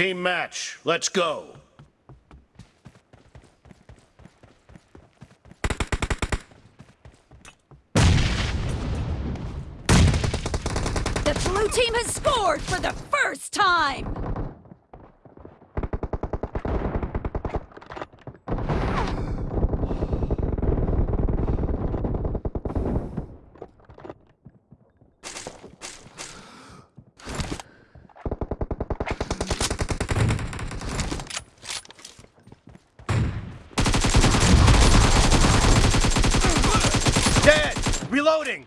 Team match. Let's go. The blue team has scored for the first time! Reloading!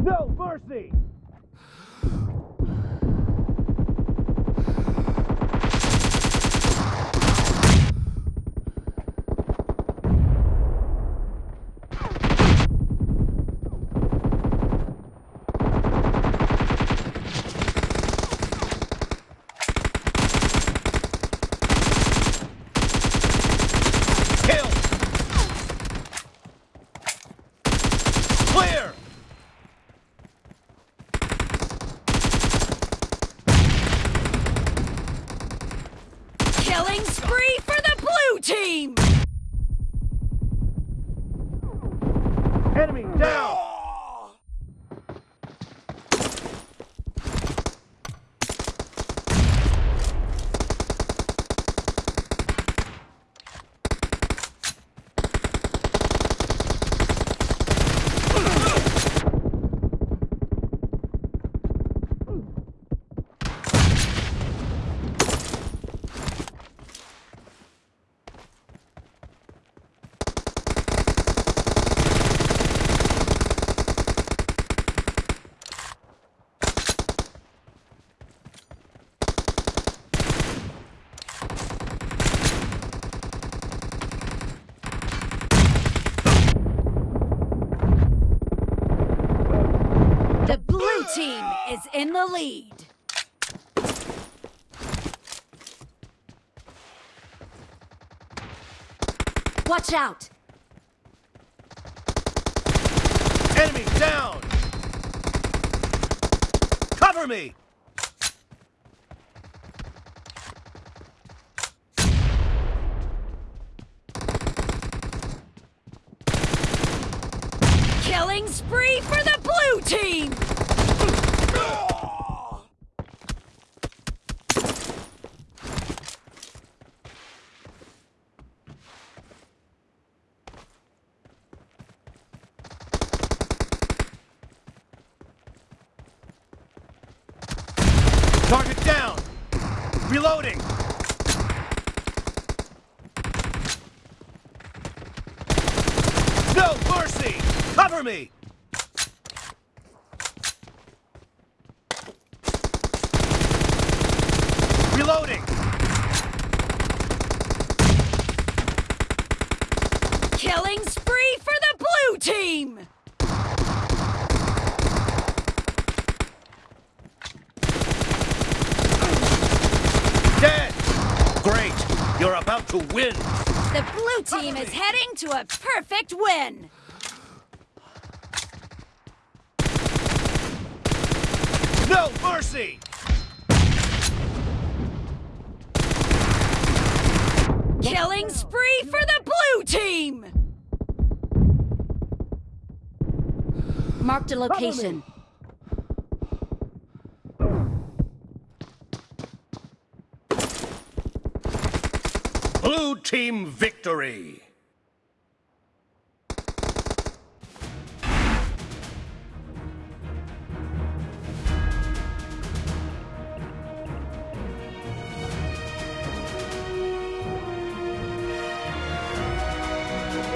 No mercy! Kill! Clear! Killing spree for the blue team! Enemy down! The blue team is in the lead. Watch out! Enemy down! Cover me! Killing spree for the blue team! Target down! Reloading! No mercy! Cover me! Reloading! Killing spree for the blue team! Dead! Great! You're about to win! The blue team is heading to a perfect win! No mercy! Killing spree for the blue team! Marked a location. Blue team victory!